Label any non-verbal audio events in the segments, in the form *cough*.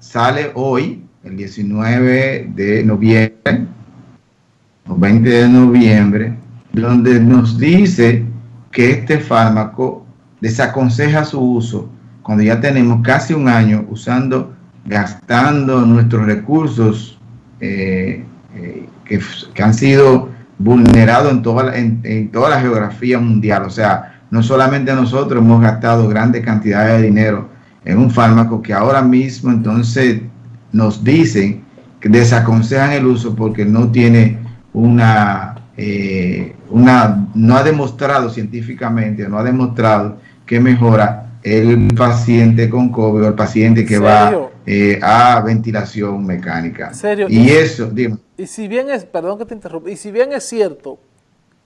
sale hoy, el 19 de noviembre, o 20 de noviembre, donde nos dice que este fármaco desaconseja su uso cuando ya tenemos casi un año usando, gastando nuestros recursos eh, eh, que, han sido vulnerados en toda, en toda la geografía mundial. O sea, no solamente nosotros hemos gastado grandes cantidades de dinero en un fármaco que ahora mismo entonces nos dicen que desaconsejan el uso porque no tiene una, eh, una, no ha demostrado científicamente, no ha demostrado que mejora el paciente con COVID o el paciente que va eh, a ventilación mecánica. ¿Serio? Y, eso, dime. Y si bien es, perdón que te interrumpa, y si bien es cierto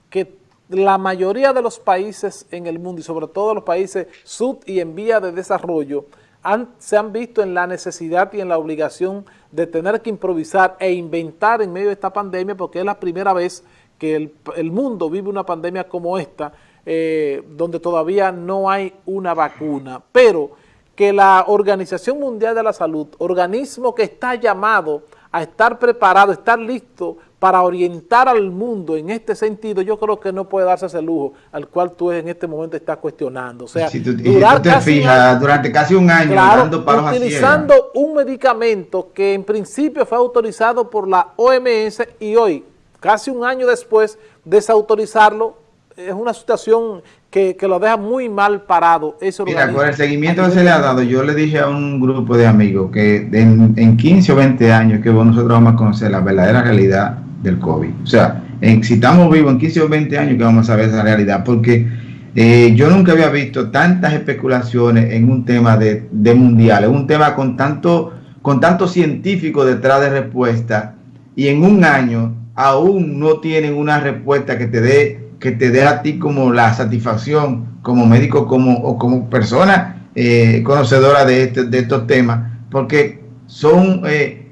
que la mayoría de los países en el mundo y sobre todo los países sub y en vía de desarrollo se han visto en la necesidad y en la obligación de tener que improvisar e inventar en medio de esta pandemia porque es la primera vez que el, mundo vive una pandemia como esta eh, donde todavía no hay una vacuna, pero que la Organización Mundial de la Salud, organismo que está llamado a estar preparado, estar listo para orientar al mundo en este sentido, yo creo que no puede darse ese lujo al cual tú en este momento estás cuestionando. O sea, si tú, te fijas, durante casi un año dando utilizando un medicamento que en principio fue autorizado por la OMS y hoy, casi un año después, desautorizarlo, es una situación que, lo deja muy mal parado. Mira, con el seguimiento que se le ha dado, yo le dije a un grupo de amigos que en, en 15 o 20 años que nosotros vamos a conocer la verdadera realidad del COVID. O sea, si estamos vivos en 15 o 20 años que vamos a ver esa realidad, porque eh, yo nunca había visto tantas especulaciones en un tema de, de mundial, en un tema con tanto, con tanto científico detrás de respuesta, y en un año aún no tienen una respuesta que te dé que te dé a ti como la satisfacción como médico como, o como persona eh, conocedora de, este, de estos temas, porque son eh,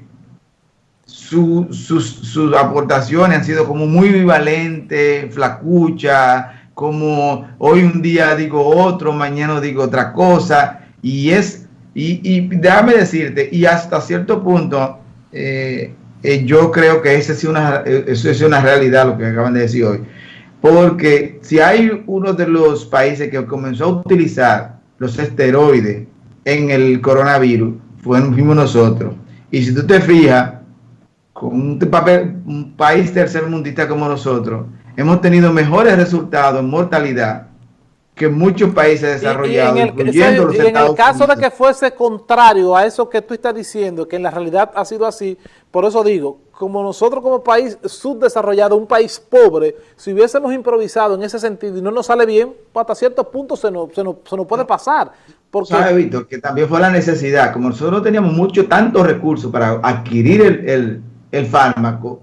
sus, aportaciones han sido como muy bivalentes, flacucha, como hoy un día digo otro, mañana digo otra cosa, y es, y, déjame decirte, y hasta cierto punto, eh, eh, yo creo que esa es una, es una realidad lo que acaban de decir hoy, porque si hay uno de los países que comenzó a utilizar los esteroides en el coronavirus, fuimos nosotros, y si tú te fijas, con un, papel, un país tercermundista como nosotros, hemos tenido mejores resultados en mortalidad que muchos países desarrollados, y, en el, en el caso de que fuese contrario a eso que tú estás diciendo, que en la realidad ha sido así, por eso digo, como nosotros como país subdesarrollado, un país pobre, si hubiésemos improvisado en ese sentido y no nos sale bien, pues hasta ciertos puntos se nos, se nos, se nos puede pasar. Porque... ¿Sabe, Víctor? Que también fue la necesidad, como nosotros no teníamos mucho, tantos recursos para adquirir el el fármaco,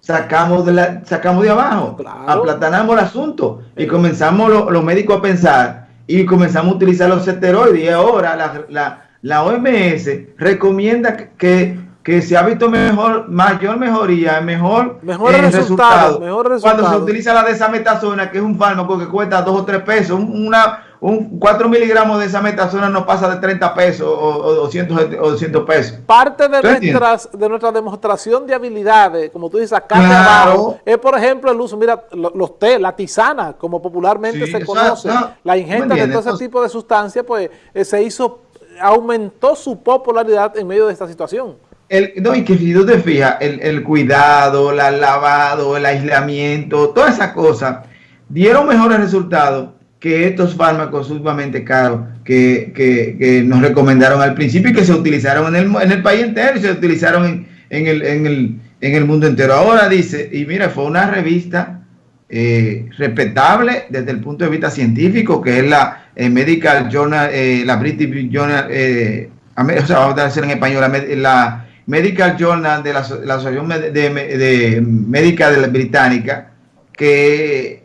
sacamos de, la, sacamos de abajo, aplatanamos el asunto y comenzamos los médicos a pensar y comenzamos a utilizar los esteroides. Y ahora la, la, la OMS recomienda que, que se ha visto mejor, mayor mejoría, mejor, mejor, eh, resultado, mejor resultado, cuando se utiliza la desametasona, que es un fármaco que cuesta dos o tres pesos, una, un 4 miligramos de esa metasona no pasa de 30 pesos o, 200, o 200 pesos. Parte de, nuestras, de nuestra demostración de habilidades, como tú dices, acá abajo, es por ejemplo el uso, mira, los té, la tisana, como popularmente se conoce, la ingesta de todo ese tipo de sustancias, pues eh, se hizo, aumentó su popularidad en medio de esta situación. El, no, y que si tú te fijas, el, el cuidado, el lavado, el aislamiento, todas esas cosas dieron mejores resultados que estos fármacos sumamente caros que, que, nos recomendaron al principio y que se utilizaron en el, en el país entero y se utilizaron en, en, el, en, el, en el mundo entero. Ahora dice, y mira, fue una revista eh, respetable desde el punto de vista científico, que es la eh, Medical Journal, eh, la British Journal, o sea, vamos a decir en español, la, Medical Journal de la, la Asociación de, Médica de la Británica, que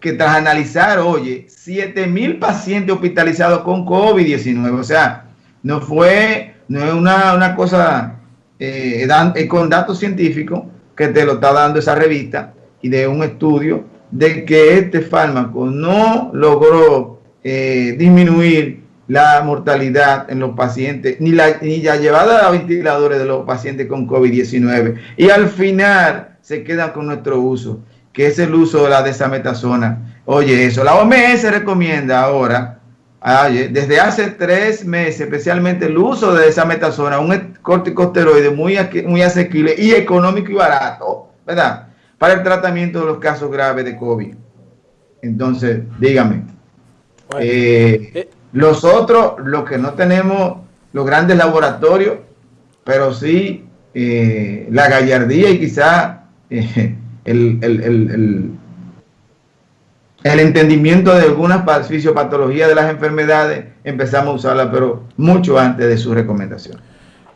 que tras analizar, oye, 7 mil pacientes hospitalizados con COVID-19, o sea, no fue, no es una, una cosa eh, con datos científicos que te lo está dando esa revista y de un estudio de que este fármaco no logró eh, disminuir la mortalidad en los pacientes, ni la, ni la llevada a ventiladores de los pacientes con COVID-19. Y al final se quedan con nuestro uso, que es el uso de la desametasona. Oye, eso, la OMS recomienda ahora, desde hace tres meses, especialmente el uso de desametasona, un corticosteroide muy, muy asequible y económico y barato, ¿verdad? Para el tratamiento de los casos graves de COVID. Entonces, dígame. Eh, eh, los otros, los que no tenemos los grandes laboratorios, pero sí eh, la gallardía y quizá el, el, entendimiento de algunas fisiopatologías de las enfermedades, empezamos a usarla, pero mucho antes de su recomendación.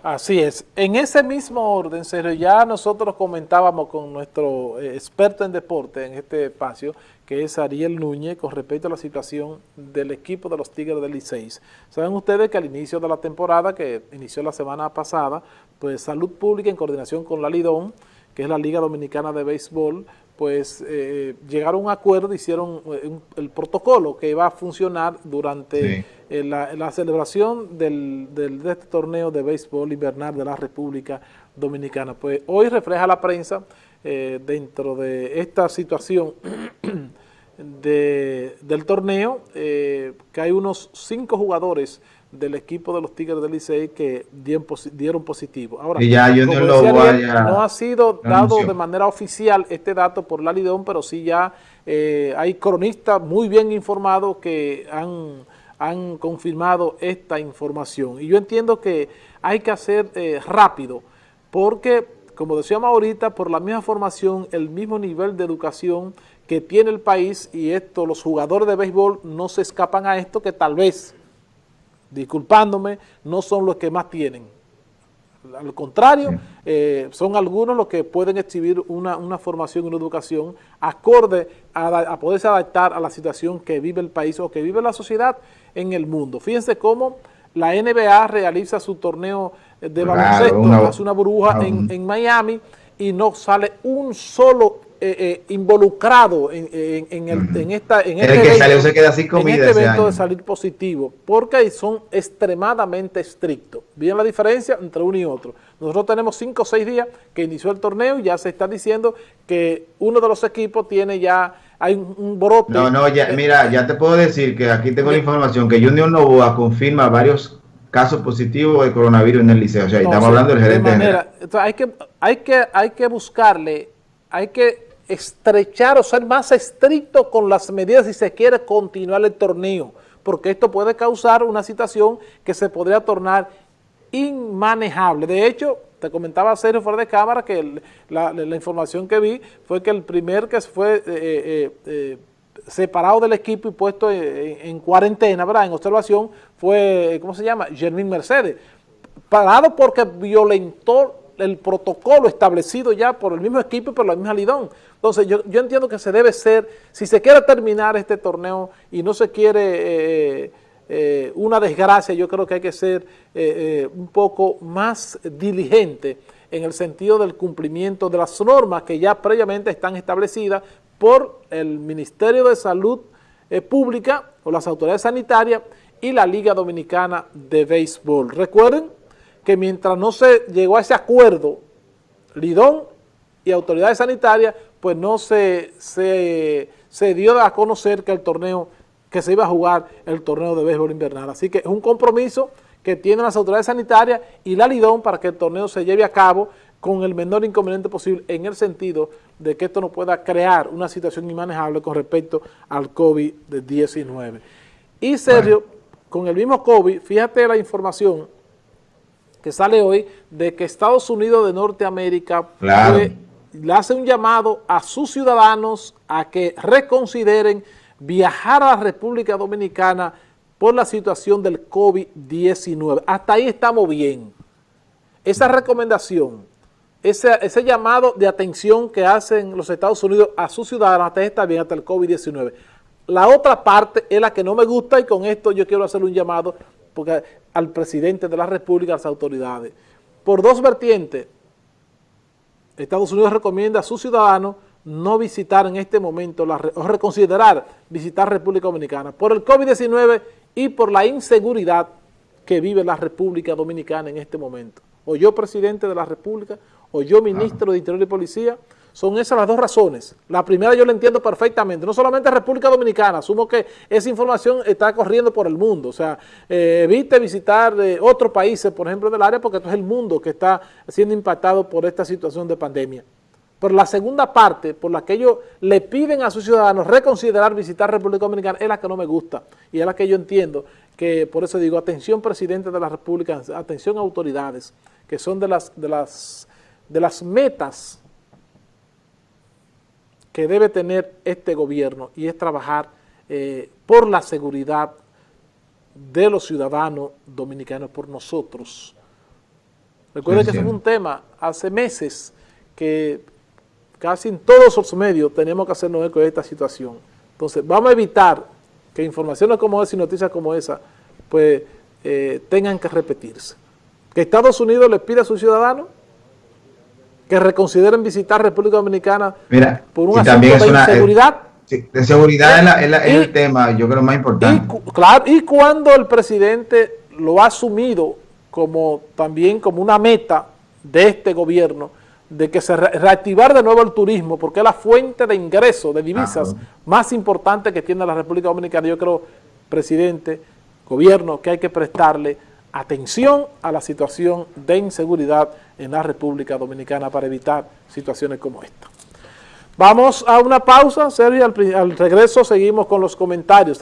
Así es. En ese mismo orden, Sergio, ya nosotros comentábamos con nuestro eh, experto en deporte en este espacio, que es Ariel Núñez, con respecto a la situación del equipo de los Tigres del Licey. Saben ustedes que al inicio de la temporada, que inició la semana pasada, pues Salud Pública en coordinación con la Lidón, que es la Liga Dominicana de Béisbol, pues eh, llegaron a un acuerdo, hicieron eh, el protocolo que va a funcionar durante eh, la, celebración del, de este torneo de béisbol invernal de la República Dominicana. Pues hoy refleja la prensa dentro de esta situación *clears throat* de, del torneo que hay unos cinco jugadores del equipo de los Tigres del Licey que dieron, positivo. Ahora, no, ha sido dado de manera oficial este dato por la Lidón, pero sí ya eh, hay cronistas muy bien informados que han, han, confirmado esta información. Y yo entiendo que hay que hacer eh, rápido, porque, como decíamos ahorita, por la misma formación, el mismo nivel de educación que tiene el país, y esto, los jugadores de béisbol no se escapan a esto, que tal vez disculpándome, no son los que más tienen. Al contrario, eh, son algunos los que pueden exhibir una, formación y una educación acorde a, poderse adaptar a la situación que vive el país o que vive la sociedad en el mundo. Fíjense cómo la NBA realiza su torneo de baloncesto, hace una burbuja en, en Miami y no sale un solo eh, eh, involucrado en, en, el, en, esta, en este, que evento, se queda sin comida este evento de salir positivo, porque son extremadamente estrictos. ¿Bien la diferencia entre uno y otro? Nosotros tenemos cinco o seis días que inició el torneo y ya se está diciendo que uno de los equipos tiene ya, hay un, brote. No, no, ya, mira, ya te puedo decir que aquí tengo la información que Junior Novoa confirma varios casos positivos de coronavirus en el liceo. O sea, estamos hablando del gerente de manera, hay que, hay que, hay que buscarle, hay que estrechar o ser más estricto con las medidas si se quiere continuar el torneo, porque esto puede causar una situación que se podría tornar inmanejable. De hecho, te comentaba Sergio fuera de cámara que la, información que vi fue que el primer que fue eh, eh, eh, separado del equipo y puesto en, cuarentena, ¿verdad? En observación, fue, ¿cómo se llama? Germín Mercedes. Parado porque violentó el protocolo establecido ya por el mismo equipo y por la misma Lidón. Entonces yo, entiendo que se debe ser, si se quiere terminar este torneo y no se quiere eh, eh, una desgracia, yo creo que hay que ser eh, un poco más diligente en el sentido del cumplimiento de las normas que ya previamente están establecidas por el Ministerio de Salud Pública o las autoridades sanitarias y la Liga Dominicana de Béisbol. Recuerden que mientras no se llegó a ese acuerdo, Lidón y autoridades sanitarias, pues no se, se, dio a conocer que el torneo, que se iba a jugar el torneo de béisbol invernal. Así que es un compromiso que tienen las autoridades sanitarias y la Lidón para que el torneo se lleve a cabo con el menor inconveniente posible en el sentido de que esto no pueda crear una situación inmanejable con respecto al COVID-19. Y Sergio, con el mismo COVID, fíjate la información que sale hoy de que Estados Unidos de Norteamérica le hace un llamado a sus ciudadanos a que reconsideren viajar a la República Dominicana por la situación del COVID-19. Hasta ahí estamos bien. Esa recomendación, ese, ese, llamado de atención que hacen los Estados Unidos a sus ciudadanos, hasta ahí está bien, hasta el COVID-19. La otra parte es la que no me gusta y con esto yo quiero hacer un llamado porque al presidente de la República, a las autoridades. Por dos vertientes, Estados Unidos recomienda a sus ciudadanos no visitar en este momento, la, o reconsiderar visitar República Dominicana por el COVID-19 y por la inseguridad que vive la República Dominicana en este momento. O yo presidente de la República, o yo ministro de Interior y Policía, son esas las dos razones. La primera yo la entiendo perfectamente, no solamente República Dominicana, asumo que esa información está corriendo por el mundo, o sea, eh, evite visitar eh, otros países, por ejemplo, del área, porque esto es el mundo que está siendo impactado por esta situación de pandemia. Pero la segunda parte, por la que ellos le piden a sus ciudadanos reconsiderar visitar República Dominicana, es la que no me gusta, y es la que yo entiendo, que por eso digo, atención presidente de la República, atención autoridades, que son de las, de las, de las metas que debe tener este gobierno y es trabajar eh, por la seguridad de los ciudadanos dominicanos, por nosotros. Recuerden que es un tema hace meses que casi en todos los medios tenemos que hacernos eco de esta situación. Entonces, vamos a evitar que informaciones como esa y noticias como esa, pues, eh, tengan que repetirse. Que Estados Unidos les pida a sus ciudadanos que reconsideren visitar República Dominicana por un asunto de inseguridad. de seguridad es, el tema, yo creo, más importante. Y, claro, y cuando el presidente lo ha asumido como también como una meta de este gobierno, de que se reactivar de nuevo el turismo, porque es la fuente de ingresos, de divisas más importante que tiene la República Dominicana. Yo creo, presidente, gobierno, que hay que prestarle atención a la situación de inseguridad en la República Dominicana para evitar situaciones como esta. Vamos a una pausa, Sergio, al, regreso seguimos con los comentarios.